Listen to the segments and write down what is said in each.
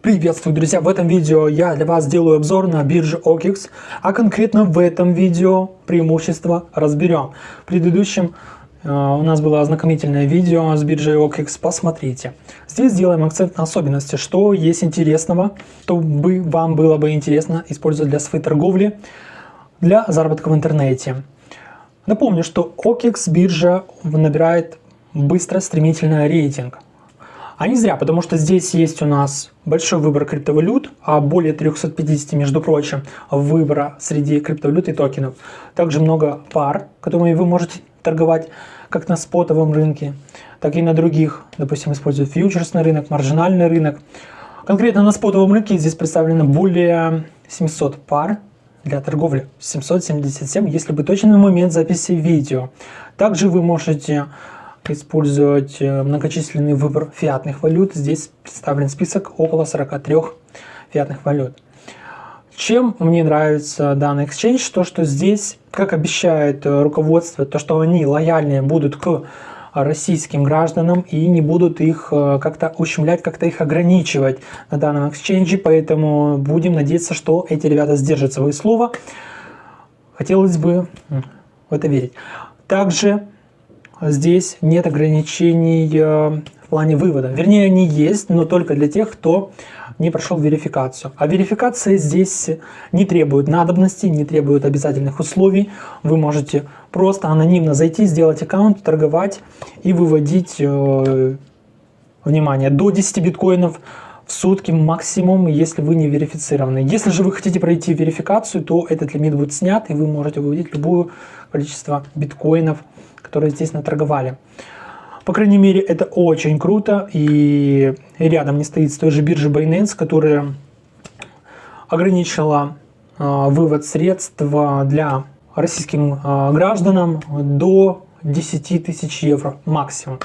Приветствую, друзья! В этом видео я для вас делаю обзор на биржу OKEX, а конкретно в этом видео преимущества разберем. В предыдущем э, у нас было ознакомительное видео с биржей OKEX, посмотрите. Здесь делаем акцент на особенности, что есть интересного, чтобы вам было бы интересно использовать для своей торговли, для заработка в интернете. Напомню, что OKEX биржа набирает быстро, стремительно рейтинг. А не зря, потому что здесь есть у нас большой выбор криптовалют, а более 350, между прочим, выбора среди криптовалют и токенов. Также много пар, которыми вы можете торговать как на спотовом рынке, так и на других, допустим, используют фьючерсный рынок, маржинальный рынок. Конкретно на спотовом рынке здесь представлено более 700 пар для торговли, 777, если бы точно на момент записи видео. Также вы можете использовать э, многочисленный выбор фиатных валют. Здесь представлен список около 43 фиатных валют. Чем мне нравится данный exchange, то что здесь, как обещает э, руководство, то что они лояльнее будут к российским гражданам и не будут их э, как-то ущемлять, как-то их ограничивать на данном exchange, поэтому будем надеяться, что эти ребята сдержат свое слово. Хотелось бы в это верить. Также здесь нет ограничений э, в плане вывода. Вернее, они есть, но только для тех, кто не прошел верификацию. А верификация здесь не требует надобности, не требует обязательных условий. Вы можете просто анонимно зайти, сделать аккаунт, торговать и выводить, э, внимание, до 10 биткоинов в сутки максимум, если вы не верифицированы. Если же вы хотите пройти верификацию, то этот лимит будет снят, и вы можете выводить любое количество биткоинов которые здесь наторговали. По крайней мере, это очень круто, и рядом не стоит с той же биржи Binance, которая ограничила э, вывод средств для российским э, гражданам до 10 тысяч евро максимум.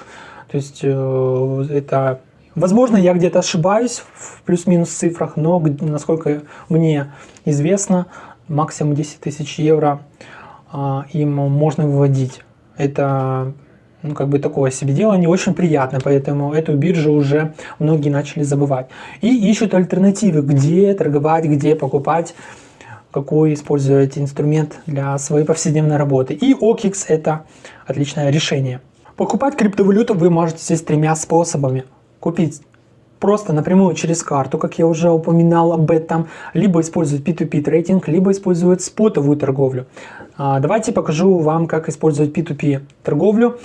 То есть э, это, возможно, я где-то ошибаюсь в плюс-минус цифрах, но насколько мне известно, максимум 10 тысяч евро им можно выводить это ну, как бы такое себе дело, не очень приятно, поэтому эту биржу уже многие начали забывать. И ищут альтернативы, где торговать, где покупать, какой использовать инструмент для своей повседневной работы. И OKX это отличное решение. Покупать криптовалюту вы можете здесь тремя способами. Купить просто напрямую через карту, как я уже упоминал об этом, либо использовать P2P трейдинг, либо использовать спотовую торговлю. А, давайте покажу вам, как использовать P2P торговлю.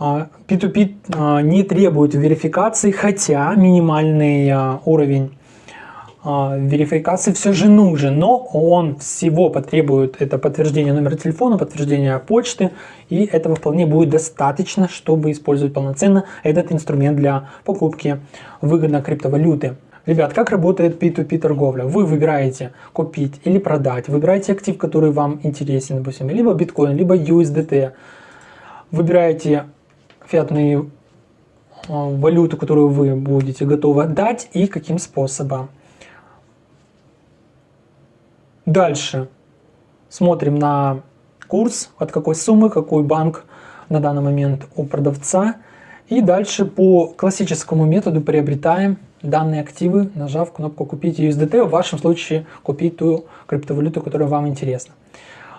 P2P а, а, не требует верификации, хотя минимальный уровень верификации все же нужен, но он всего потребует это подтверждение номера телефона, подтверждение почты, и этого вполне будет достаточно, чтобы использовать полноценно этот инструмент для покупки выгодно криптовалюты. Ребят, как работает P2P торговля? Вы выбираете купить или продать, выбираете актив, который вам интересен, допустим, либо биткоин, либо USDT. Выбираете фиатную э, валюту, которую вы будете готовы отдать и каким способом. Дальше смотрим на курс, от какой суммы, какой банк на данный момент у продавца. И дальше по классическому методу приобретаем данные активы, нажав кнопку «Купить USDT», в вашем случае купить ту криптовалюту, которая вам интересна.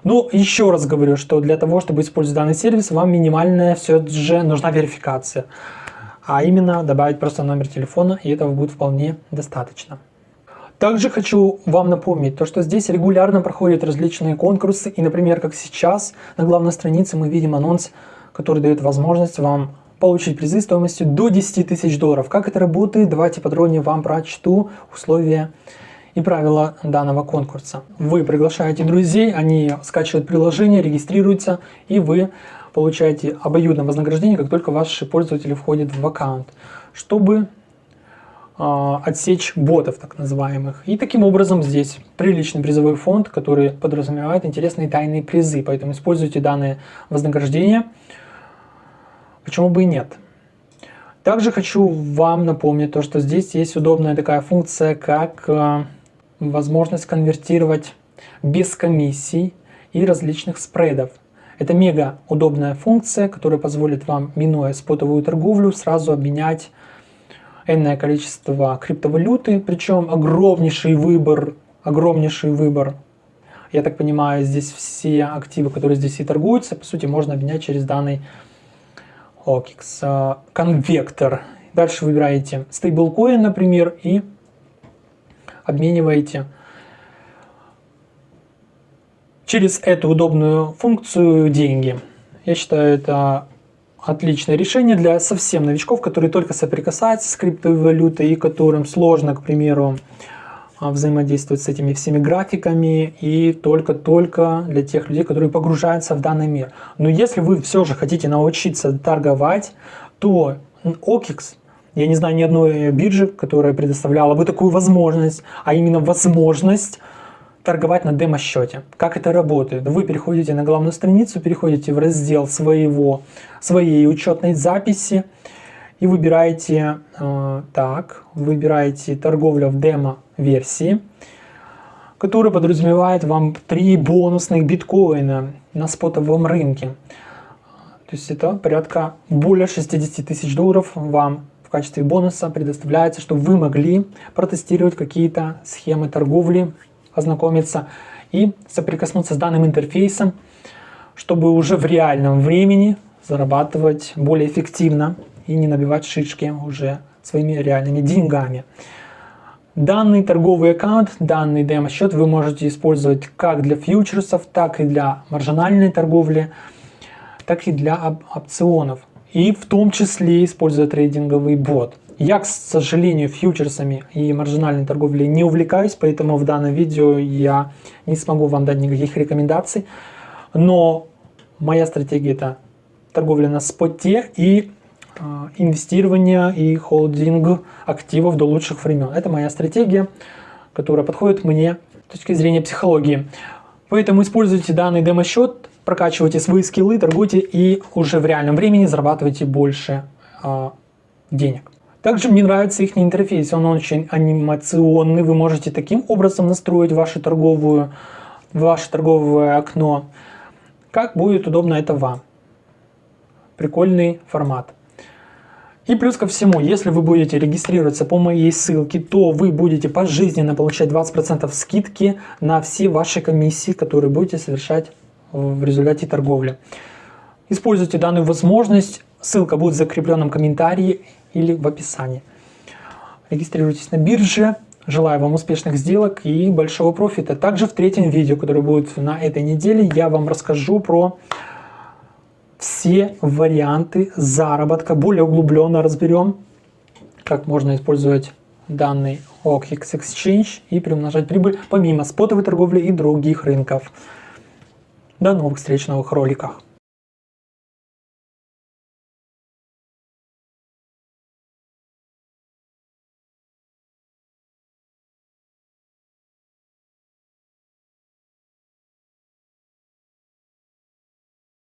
Ну, еще раз говорю, что для того, чтобы использовать данный сервис, вам минимальная все же нужна верификация. А именно добавить просто номер телефона, и этого будет вполне достаточно. Также хочу вам напомнить, то, что здесь регулярно проходят различные конкурсы, и, например, как сейчас, на главной странице мы видим анонс, который дает возможность вам получить призы стоимостью до 10 тысяч долларов. Как это работает? Давайте подробнее вам прочту условия и правила данного конкурса. Вы приглашаете друзей, они скачивают приложение, регистрируются, и вы получаете обоюдное вознаграждение, как только ваши пользователи входят в аккаунт, чтобы отсечь ботов так называемых. И таким образом здесь приличный призовой фонд, который подразумевает интересные тайные призы, поэтому используйте данное вознаграждение Почему бы и нет? Также хочу вам напомнить то, что здесь есть удобная такая функция, как э, возможность конвертировать без комиссий и различных спредов. Это мега удобная функция, которая позволит вам, минуя спотовую торговлю, сразу обменять энное количество криптовалюты, причем огромнейший выбор, огромнейший выбор. Я так понимаю, здесь все активы, которые здесь и торгуются, по сути, можно обменять через данный OKX. Конвектор. Дальше выбираете стейблкоин, например, и обмениваете через эту удобную функцию деньги. Я считаю, это отличное решение для совсем новичков, которые только соприкасаются с криптовалютой и которым сложно, к примеру, а, взаимодействовать с этими всеми графиками и только-только для тех людей, которые погружаются в данный мир. Но если вы все же хотите научиться торговать, то OKX, я не знаю ни одной биржи, которая предоставляла бы такую возможность, а именно возможность торговать на демо-счете. Как это работает? Вы переходите на главную страницу, переходите в раздел своего, своей учетной записи и выбираете, э, так, выбираете торговля в демо-версии, которая подразумевает вам 3 бонусных биткоина на спотовом рынке. То есть это порядка более 60 тысяч долларов вам в качестве бонуса предоставляется, чтобы вы могли протестировать какие-то схемы торговли ознакомиться и соприкоснуться с данным интерфейсом, чтобы уже в реальном времени зарабатывать более эффективно и не набивать шишки уже своими реальными деньгами. Данный торговый аккаунт, данный демо-счет вы можете использовать как для фьючерсов, так и для маржинальной торговли, так и для опционов. И в том числе используя трейдинговый бот. Я, к сожалению, фьючерсами и маржинальной торговлей не увлекаюсь, поэтому в данном видео я не смогу вам дать никаких рекомендаций. Но моя стратегия это торговля на споте и э, инвестирование и холдинг активов до лучших времен. Это моя стратегия, которая подходит мне с точки зрения психологии. Поэтому используйте данный демо-счет, прокачивайте свои скиллы, торгуйте и уже в реальном времени зарабатывайте больше э, денег. Также мне нравится их интерфейс, он очень анимационный, вы можете таким образом настроить вашу торговую, ваше торговое окно, как будет удобно это вам. Прикольный формат. И плюс ко всему, если вы будете регистрироваться по моей ссылке, то вы будете пожизненно получать 20% скидки на все ваши комиссии, которые будете совершать в результате торговли. Используйте данную возможность, ссылка будет в закрепленном комментарии или в описании. Регистрируйтесь на бирже. Желаю вам успешных сделок и большого профита. Также в третьем видео, которое будет на этой неделе, я вам расскажу про все варианты заработка. Более углубленно разберем, как можно использовать данный OKX Exchange и приумножать прибыль помимо спотовой торговли и других рынков. До новых встреч в новых роликах.